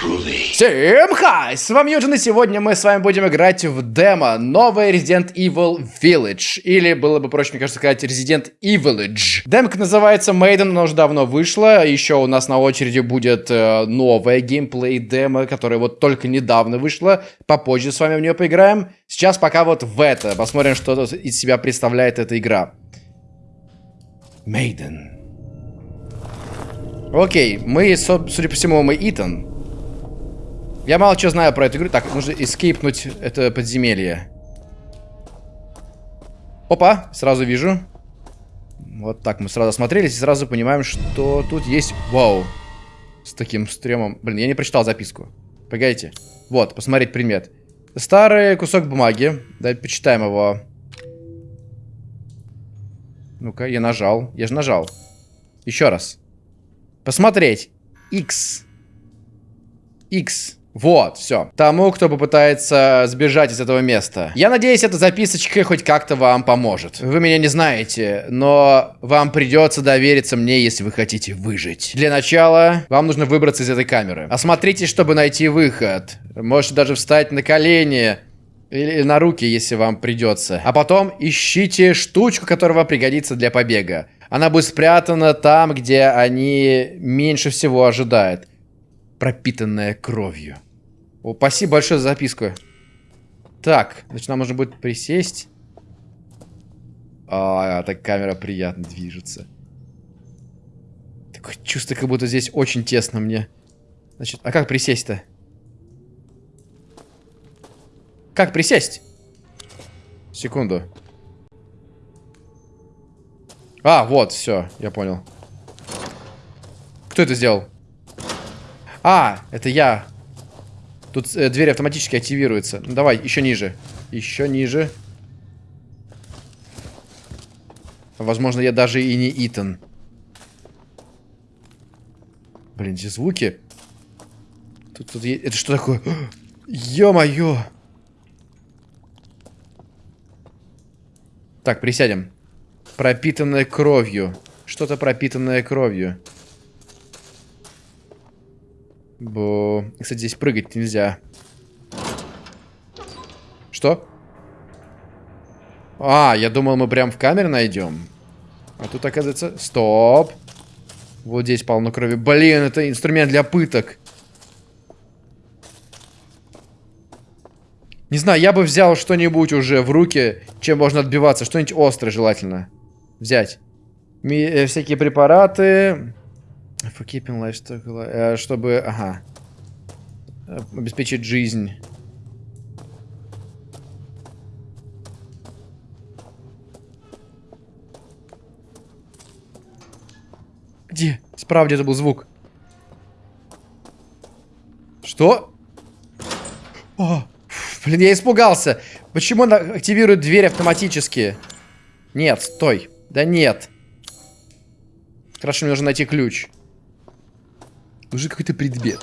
Всем хай! С вами Юджин, и сегодня мы с вами будем играть в демо новый Resident Evil Village. Или было бы проще, мне кажется, сказать Resident Evilage. Демка называется Maiden, она уже давно вышла. Еще у нас на очереди будет э, новая геймплей демо, которая вот только недавно вышла. Попозже с вами в нее поиграем. Сейчас пока вот в это. Посмотрим, что из себя представляет эта игра. Maiden. Окей, мы, судя по всему, мы Итан. Я мало что знаю про эту игру. Так, нужно эскейпнуть это подземелье. Опа, сразу вижу. Вот так мы сразу осмотрелись и сразу понимаем, что тут есть... Вау. С таким стремом. Блин, я не прочитал записку. Погодите. Вот, посмотреть предмет. Старый кусок бумаги. Давайте почитаем его. Ну-ка, я нажал. Я же нажал. Еще раз. Посмотреть. X. X. Вот, все. Тому, кто попытается сбежать из этого места. Я надеюсь, эта записочка хоть как-то вам поможет. Вы меня не знаете, но вам придется довериться мне, если вы хотите выжить. Для начала, вам нужно выбраться из этой камеры. Осмотритесь, чтобы найти выход. Можете даже встать на колени. Или на руки, если вам придется. А потом ищите штучку, которая вам пригодится для побега. Она будет спрятана там, где они меньше всего ожидают пропитанная кровью. О, спасибо большое за записку. Так, значит, нам нужно будет присесть. А, так камера приятно движется. Такое чувство, как будто здесь очень тесно мне. Значит, а как присесть-то? Как присесть? Секунду. А, вот, все, я понял. Кто это сделал? А, это я. Тут э, дверь автоматически активируется. Ну, давай, еще ниже. Еще ниже. Возможно, я даже и не Итан. Блин, эти звуки. Тут, тут Это что такое? Ё-моё! Так, присядем. Пропитанное кровью. Что-то пропитанное кровью. Бо... Кстати, здесь прыгать нельзя. Что? А, я думал, мы прям в камере найдем. А тут, оказывается... Стоп! Вот здесь полно крови. Блин, это инструмент для пыток. Не знаю, я бы взял что-нибудь уже в руки, чем можно отбиваться. Что-нибудь острое желательно. Взять. Ми э, всякие препараты. For keeping livestock alive. Чтобы, ага. Обеспечить жизнь. Где? Справа где-то был звук. Что? О, блин, я испугался. Почему она активирует дверь автоматически? Нет, стой. Да нет. Хорошо, мне нужно найти ключ. Уже какой-то предмет.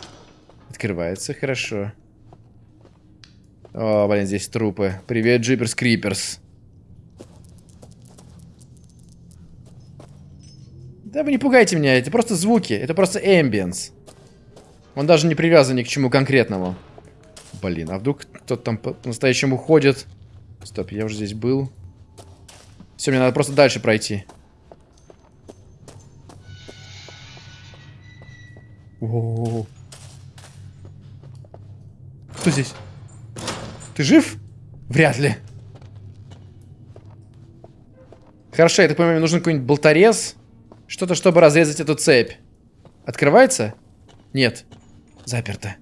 Открывается, хорошо. О, блин, здесь трупы. Привет, Джиперс Криперс. Да вы не пугайте меня, это просто звуки, это просто эмбиенс. Он даже не привязан ни к чему конкретному. Блин, а вдруг кто-то там по-настоящему ходит? Стоп, я уже здесь был. Все, мне надо просто дальше пройти. О, Кто здесь? Ты жив? Вряд ли. Хорошо, я так понимаю, мне нужен какой-нибудь болторез. Что-то, чтобы разрезать эту цепь. Открывается? Нет. Заперто.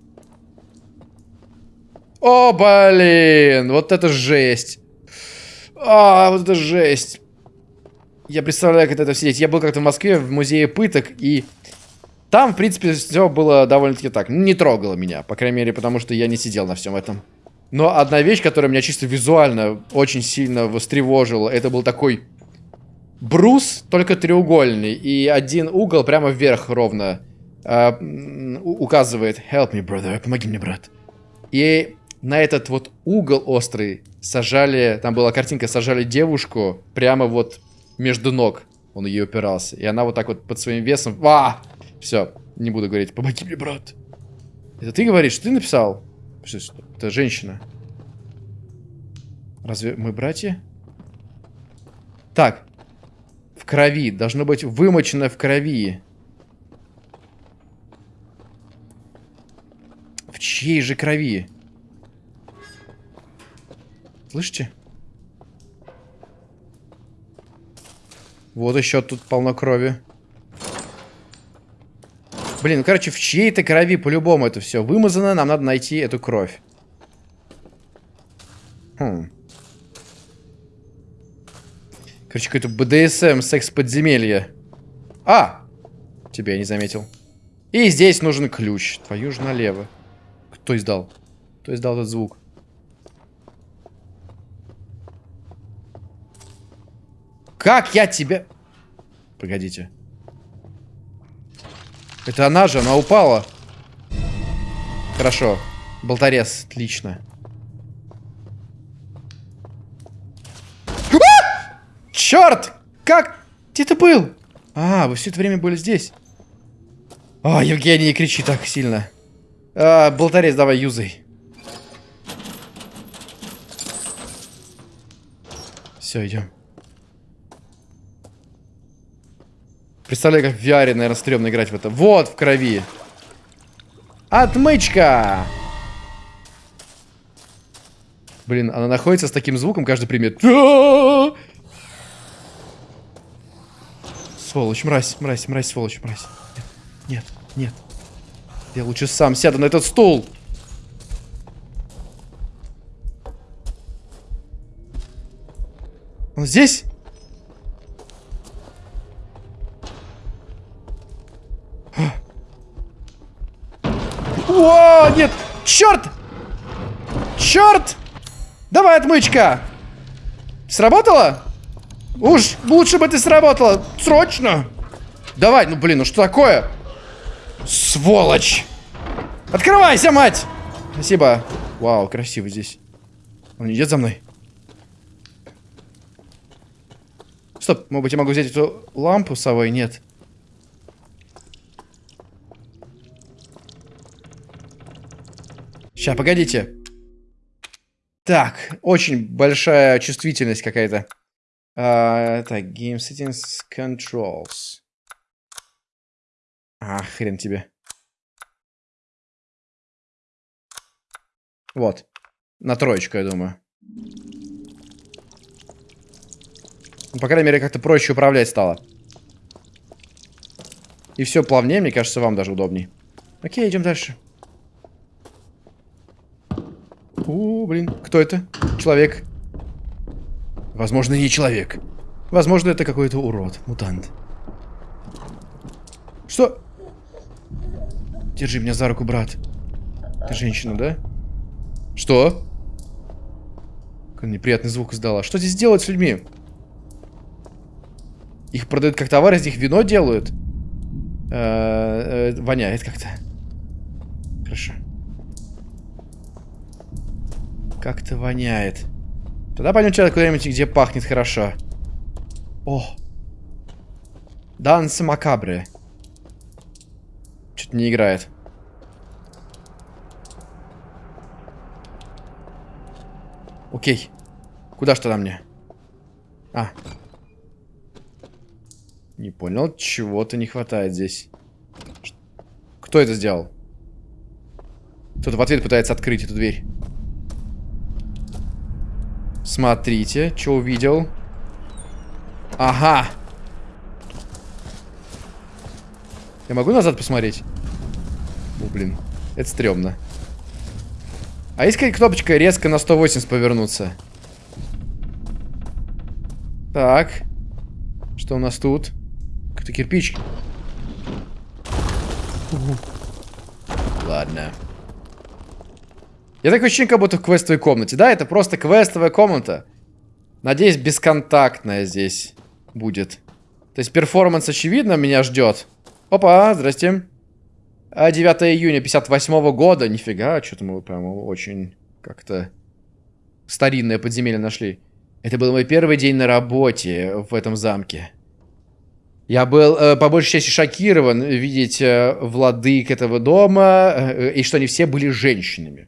О, блин! Вот это жесть. А, вот это жесть. Я представляю, как это сидеть. Я был как-то в Москве в музее пыток, и там, в принципе, все было довольно-таки так. Не трогало меня, по крайней мере, потому что я не сидел на всем этом. Но одна вещь, которая меня чисто визуально очень сильно востревожила, это был такой брус, только треугольный. И один угол прямо вверх ровно э, указывает «Help me, brother», «Помоги мне, брат». И на этот вот угол острый сажали, там была картинка, сажали девушку прямо вот между ног. Он ее упирался. И она вот так вот под своим весом... А! Все, не буду говорить, помоги мне, брат. Это ты говоришь, ты написал? Это женщина. Разве мы братья? Так. В крови. Должно быть вымочено в крови. В чьей же крови? Слышите? Вот еще тут полно крови. Блин, ну короче, в чьей-то крови по-любому это все вымазано. Нам надо найти эту кровь. Хм. Короче, какой-то БДСМ, секс-подземелье. А! Тебя я не заметил. И здесь нужен ключ. Твою же налево. Кто издал? Кто издал этот звук? Как я тебя... Погодите. Это она же, она упала. Хорошо. Болторез, отлично. А! Черт! Как? Где ты был? А, вы все это время были здесь. А, Евгений, не кричи так сильно. А, болторез, давай, юзай. Все, идем. Представляю, как в VR, наверное, стрёмно играть в это. Вот, в крови. Отмычка! Блин, она находится с таким звуком, каждый примет. Сволочь, мразь, мразь, мразь, сволочь, мразь. Нет, нет. Я лучше сам сяду на этот стул. Он здесь? Черт! Черт! Давай, отмычка! Сработало? Уж лучше бы ты сработала. Срочно! Давай, ну блин, ну что такое? Сволочь! Открывайся, мать! Спасибо. Вау, красиво здесь. Он идет за мной. Стоп, может быть, я могу взять эту лампу с собой? Нет. Сейчас, погодите. Так, очень большая чувствительность какая-то. Uh, так, Game Settings Controls. А, хрен тебе. Вот. На троечку, я думаю. Ну, по крайней мере, как-то проще управлять стало. И все плавнее, мне кажется, вам даже удобней. Окей, идем дальше. У, блин, кто это? Человек. Возможно, не человек. Возможно, это какой-то урод, мутант. Что? Держи меня за руку, брат. Ты женщина, да? Что? Какой неприятный звук издала. Что здесь делать с людьми? Их продают как товар, из них вино делают. Э -э -э, воняет как-то. Хорошо. Как-то воняет. Тогда пойдем куда-нибудь, где пахнет хорошо. О! Данс макабры. Что-то не играет. Окей. Куда что на мне? А. Не понял, чего-то не хватает здесь. Кто это сделал? Кто-то в ответ пытается открыть эту дверь. Смотрите, что увидел. Ага. Я могу назад посмотреть? О, блин. Это стрёмно. А есть какая кнопочка резко на 180 повернуться? Так. Что у нас тут? Какой-то кирпич. Ладно. Я такое ощущение, как будто в квестовой комнате. Да, это просто квестовая комната. Надеюсь, бесконтактная здесь будет. То есть перформанс, очевидно, меня ждет. Опа, здрасте. 9 а, июня 58 -го года. Нифига, что-то мы прямо очень как-то старинное подземелье нашли. Это был мой первый день на работе в этом замке. Я был э, по большей части шокирован видеть э, владык этого дома, э, и что они все были женщинами.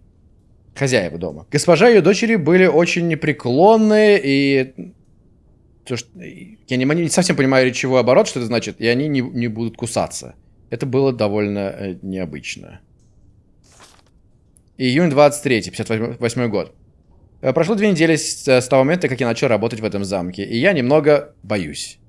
Хозяева дома. Госпожа и ее дочери были очень непреклонны, и... То, что... Я не, не совсем понимаю речевой оборот, что это значит, и они не, не будут кусаться. Это было довольно э, необычно. Июнь 23, 58 год. Э, прошло две недели с, с того момента, как я начал работать в этом замке, и я немного боюсь.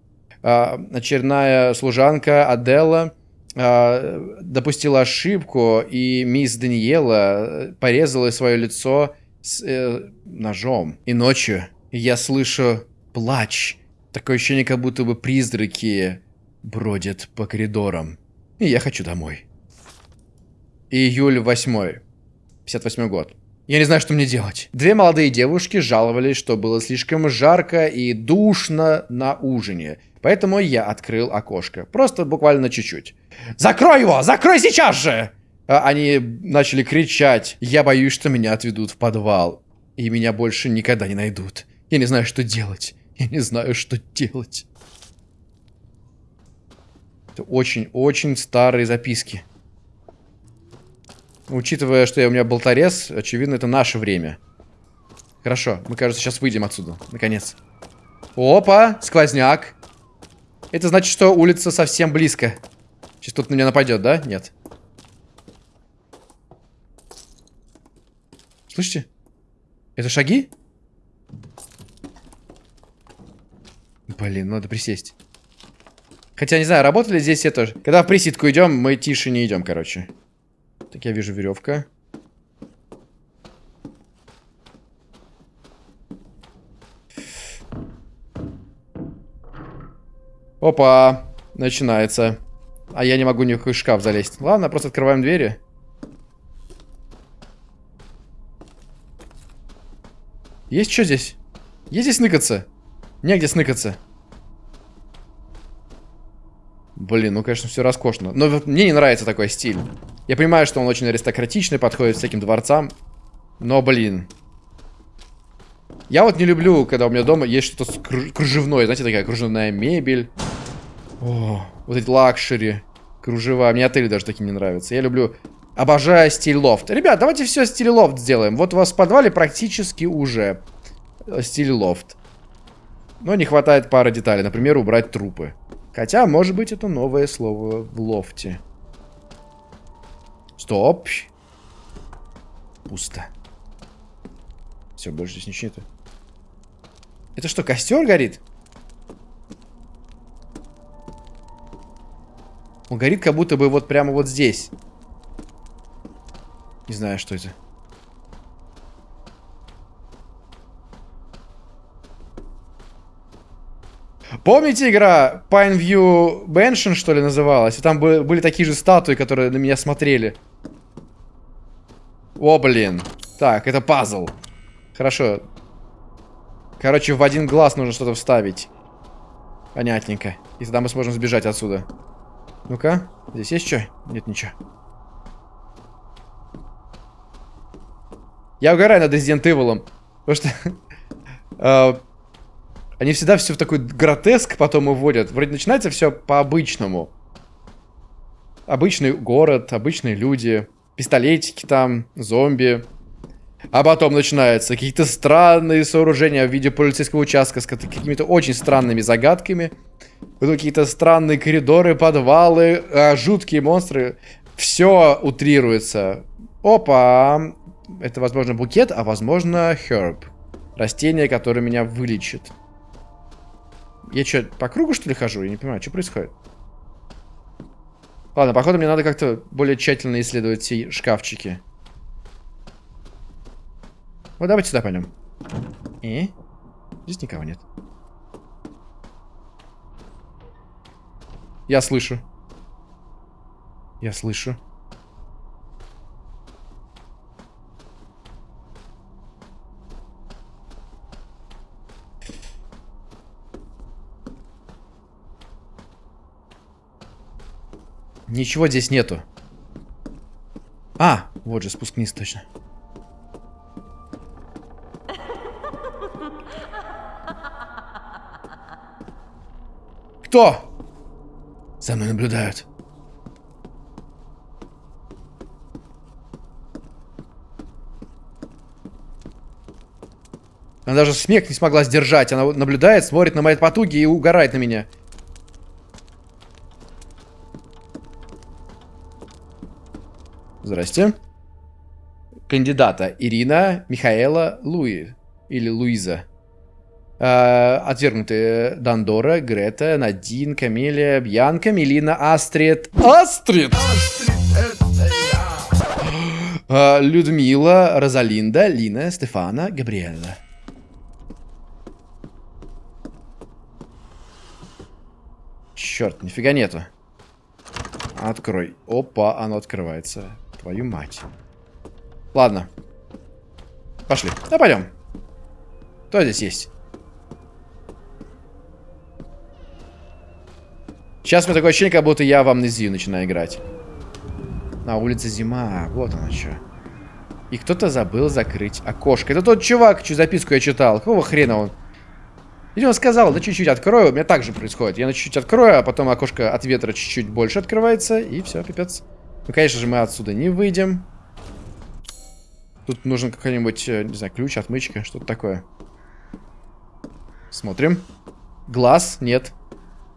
Очередная служанка Адела допустила ошибку, и мисс Даниэла порезала свое лицо с э, ножом. И ночью я слышу плач. Такое ощущение, как будто бы призраки бродят по коридорам. И я хочу домой. Июль 8. 58 год. Я не знаю, что мне делать. Две молодые девушки жаловались, что было слишком жарко и душно на ужине. Поэтому я открыл окошко. Просто буквально чуть-чуть. «Закрой его! Закрой сейчас же!» а Они начали кричать. Я боюсь, что меня отведут в подвал. И меня больше никогда не найдут. Я не знаю, что делать. Я не знаю, что делать. Это очень-очень старые записки. Учитывая, что я, у меня болторез, очевидно, это наше время. Хорошо, мы, кажется, сейчас выйдем отсюда. Наконец. Опа, сквозняк. Это значит, что улица совсем близко. Сейчас тут на меня нападет, да? Нет. Слышите? Это шаги? Блин, надо присесть. Хотя, не знаю, работали здесь это... Когда в присидку идем, мы тише не идем, короче. Так, я вижу веревка. Опа, начинается. А я не могу ни в шкаф залезть. Ладно, просто открываем двери. Есть что здесь? Есть здесь сныкаться? Негде сныкаться. Блин, ну, конечно, все роскошно. Но мне не нравится такой стиль. Я понимаю, что он очень аристократичный, подходит всяким дворцам. Но, блин. Я вот не люблю, когда у меня дома есть что-то кружевное. Знаете, такая кружевная мебель. О, вот эти luxury. Кружева. Мне отели даже такие не нравятся. Я люблю... Обожаю стиль лофт. Ребят, давайте все стиль лофт сделаем. Вот у вас в подвале практически уже э, стиль лофт. Но не хватает пары деталей. Например, убрать трупы. Хотя, может быть, это новое слово в лофте. Стоп. Пусто. Все, больше здесь ничего нету. Это что, костер горит? Он горит как будто бы вот прямо вот здесь. Не знаю, что это. Помните игра Pineview Mansion, что ли, называлась? И там были такие же статуи, которые на меня смотрели. О, блин. Так, это пазл. Хорошо. Короче, в один глаз нужно что-то вставить. Понятненько. И тогда мы сможем сбежать отсюда. Ну-ка, здесь есть что? Нет, ничего. Я угораю над Resident Evil. Потому что... Они всегда все в такой гротеск потом уводят. Вроде начинается все по-обычному. Обычный город, обычные люди, пистолетики там, зомби. А потом начинаются какие-то странные сооружения в виде полицейского участка с какими-то очень странными загадками. Какие-то странные коридоры, подвалы, а, жуткие монстры. Все утрируется. Опа! Это, возможно, букет, а возможно, herb. Растение, которое меня вылечит. Я что, по кругу, что ли, хожу? Я не понимаю, что происходит? Ладно, походу мне надо как-то более тщательно исследовать все шкафчики. Вот давайте сюда пойдем. И? Здесь никого нет. Я слышу. Я слышу. Ничего здесь нету. А, вот же спуск вниз точно. Кто? За мной наблюдают. Она даже смех не смогла сдержать. Она наблюдает, смотрит на мои потуги и угорает на меня. Здрасте. Кандидата Ирина Михаэла Луи. Или Луиза. Э, отвергнутые Дандора, Грета, Надин, Камелия, Бьянка, Мелина, Астрид. Астрид! Э, Людмила, Розалинда, Лина, Стефана, Габриэла. Черт, нифига нету. Открой. Опа, оно открывается. Твою мать. Ладно. Пошли. Да пойдем. Кто здесь есть? Сейчас у меня такое ощущение, как будто я в амнезию начинаю играть. На улице зима. Вот оно что. И кто-то забыл закрыть окошко. Это тот чувак, чью записку я читал. Какого хрена он? Или он сказал, да чуть-чуть открою. У меня так же происходит. Я на чуть-чуть открою, а потом окошко от ветра чуть-чуть больше открывается. И все, пипец. Ну, конечно же, мы отсюда не выйдем. Тут нужен какой-нибудь, э, не знаю, ключ, отмычка, что-то такое. Смотрим. Глаз, нет.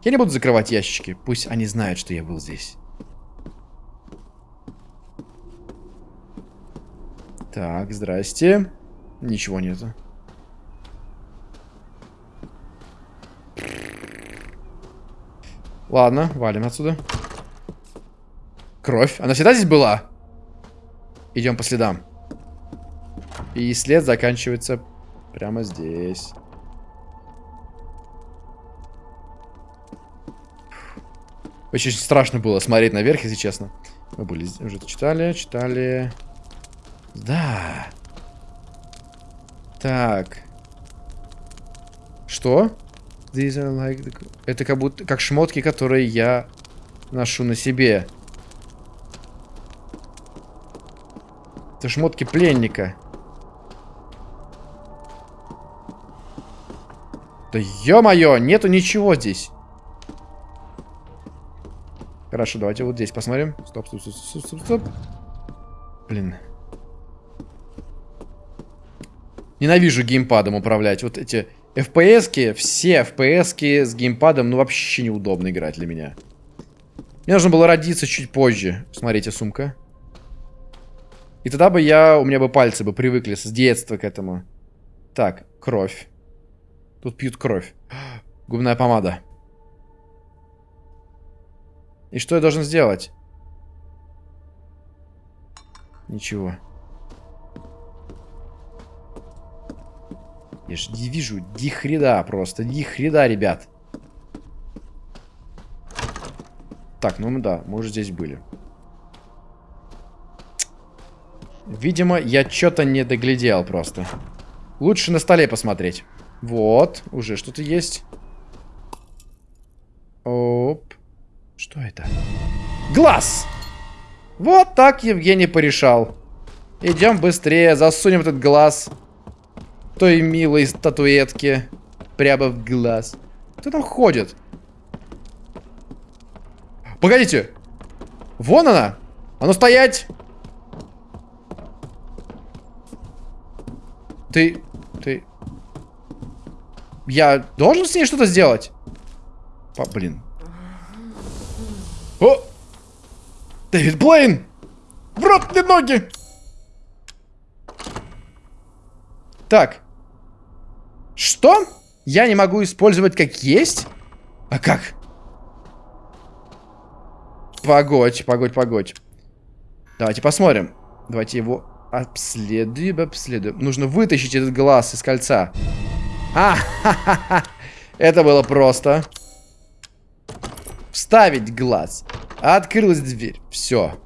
Я не буду закрывать ящички. Пусть они знают, что я был здесь. Так, здрасте. Ничего нету. Ладно, валим отсюда. Кровь. Она всегда здесь была? Идем по следам. И след заканчивается прямо здесь. Очень страшно было смотреть наверх, если честно. Мы были уже читали, читали. Да. Так. Что? These are like the... Это как будто как шмотки, которые я ношу на себе. Это шмотки пленника. Да ё-моё, нету ничего здесь. Хорошо, давайте вот здесь посмотрим. Стоп, стоп, стоп, стоп, стоп, стоп. Блин. Ненавижу геймпадом управлять. Вот эти FPS-ки, все FPS-ки с геймпадом, ну, вообще неудобно играть для меня. Мне нужно было родиться чуть позже. Смотрите, сумка. И тогда бы я, у меня бы пальцы бы привыкли с детства к этому. Так, кровь. Тут пьют кровь. Губная помада. И что я должен сделать? Ничего. Я же не вижу дихреда просто. Дихреда, ребят. Так, ну да, мы уже здесь были. Видимо, я что-то не доглядел просто. Лучше на столе посмотреть. Вот, уже что-то есть. Оп. Что это? Глаз! Вот так Евгений порешал. Идем быстрее, засунем этот глаз той милой статуэтки прямо в глаз. Кто там ходит? Погодите! Вон она! А ну стоять! Ты... Ты... Я должен с ней что-то сделать? По, блин. О! Дэвид Блейн! В рот мне ноги! Так. Что? Я не могу использовать как есть? А как? Погодь, погодь, погодь. Давайте посмотрим. Давайте его обследуем, обследуем. Нужно вытащить этот глаз из кольца. А. Это было просто. Вставить глаз. Открылась дверь. Все.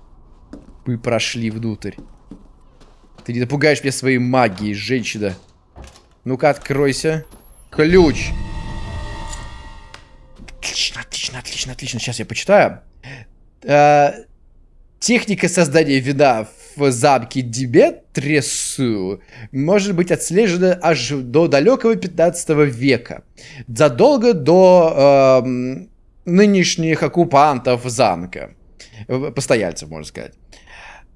Мы прошли внутрь. Ты не напугаешь меня своей магией, женщина. Ну-ка, откройся. Ключ. Отлично, отлично, отлично, отлично. Сейчас я почитаю. Э, техника создания вина в замке Диметресу может быть отслежена аж до далекого 15 века. Задолго до... Э, нынешних оккупантов замка. Э, Постояльцев, можно сказать.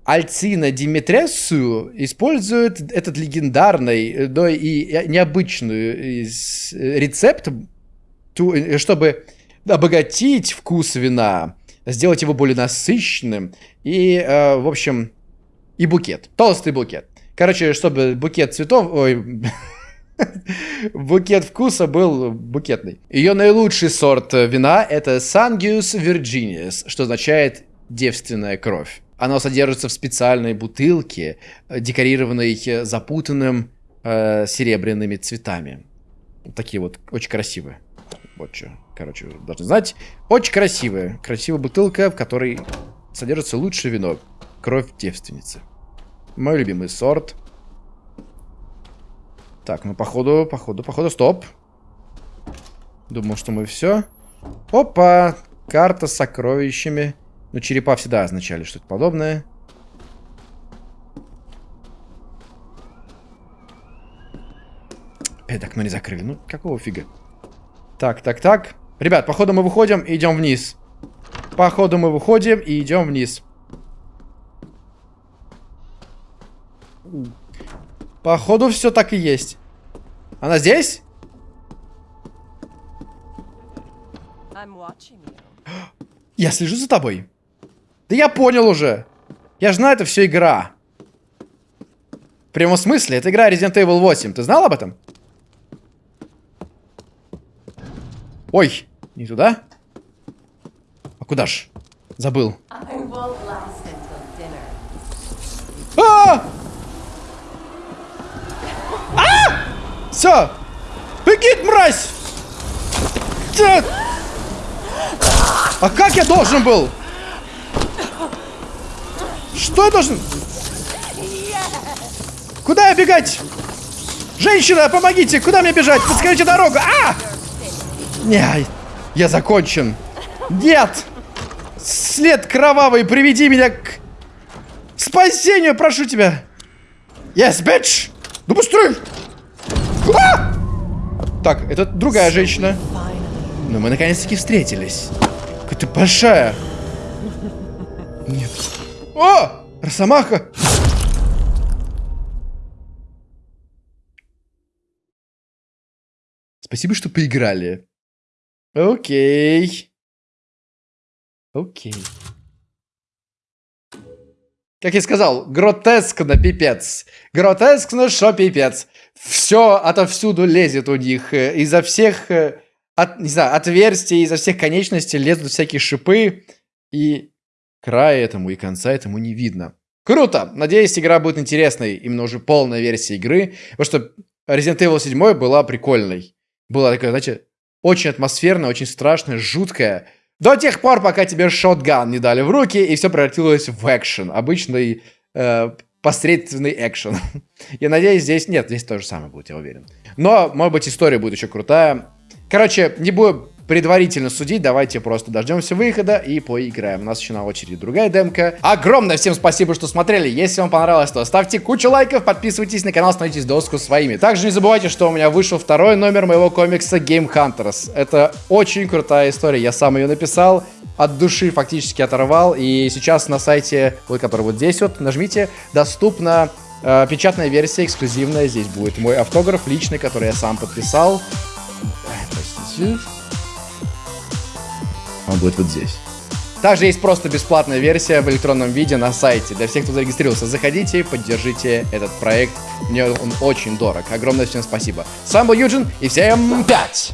Альцина Димитресу использует этот легендарный, но и необычный рецепт, чтобы обогатить вкус вина, сделать его более насыщенным и, э, в общем, и букет. Толстый букет. Короче, чтобы букет цветов... Ой, букет вкуса был букетный. Ее наилучший сорт вина это Sangius Virginius, что означает девственная кровь. Она содержится в специальной бутылке, декорированной запутанным э, серебряными цветами. Такие вот, очень красивые. Вот что, короче, должны знать. Очень красивая. Красивая бутылка, в которой содержится лучшее вино. Кровь девственницы. Мой любимый сорт. Так, ну походу, походу, походу, стоп. Думал, что мы все. Опа! Карта с сокровищами. Ну, черепа всегда означали что-то подобное. Опять окно не закрыли. Ну, какого фига? Так, так, так. Ребят, походу мы выходим и идем вниз. Походу мы выходим и идем вниз. Походу все так и есть. Она здесь? Я слежу за тобой. Да я понял уже. Я же знаю, это все игра. В прямом смысле, это игра Resident Evil 8. Ты знал об этом? Ой, не туда? А куда ж? Забыл. А! А! Все! Беги, мразь! А как я должен был? Что я должен? Куда я бегать? Женщина, помогите! Куда мне бежать? Подскажите дорогу! А! Не, я закончен. Нет! След кровавый, приведи меня к спасению, прошу тебя. Yes, bitch! Ну быстрее! А! Так, это другая женщина. Но мы наконец-таки встретились. Какая ты большая. Нет. О! Росомаха! Спасибо, что поиграли. Окей. Окей. Как я сказал, гротескно пипец. Гротескно, что пипец. Все отовсюду лезет у них. Э, изо всех, э, от, не знаю, отверстий, изо всех конечностей лезут всякие шипы. И края этому, и конца этому не видно. Круто! Надеюсь, игра будет интересной. Именно уже полная версия игры. Потому что Resident Evil 7 была прикольной. Была такая, знаете, очень атмосферная, очень страшная, жуткая. До тех пор, пока тебе шотган не дали в руки, и все превратилось в экшен. Обычный э, посредственный экшен. я надеюсь, здесь... Нет, здесь то же самое будет, я уверен. Но, может быть, история будет еще крутая. Короче, не буду предварительно судить, давайте просто дождемся выхода и поиграем. У нас еще на очереди другая демка. Огромное всем спасибо, что смотрели. Если вам понравилось, то ставьте кучу лайков, подписывайтесь на канал, становитесь доску своими. Также не забывайте, что у меня вышел второй номер моего комикса Game Hunters. Это очень крутая история, я сам ее написал от души фактически оторвал. И сейчас на сайте, вот который вот здесь вот, нажмите, доступна э, печатная версия, эксклюзивная. Здесь будет мой автограф личный, который я сам подписал. Простите. Он будет вот здесь. Также есть просто бесплатная версия в электронном виде на сайте. Для всех, кто зарегистрировался, заходите, поддержите этот проект. Мне он очень дорог. Огромное всем спасибо. С вами был Юджин, и всем пять!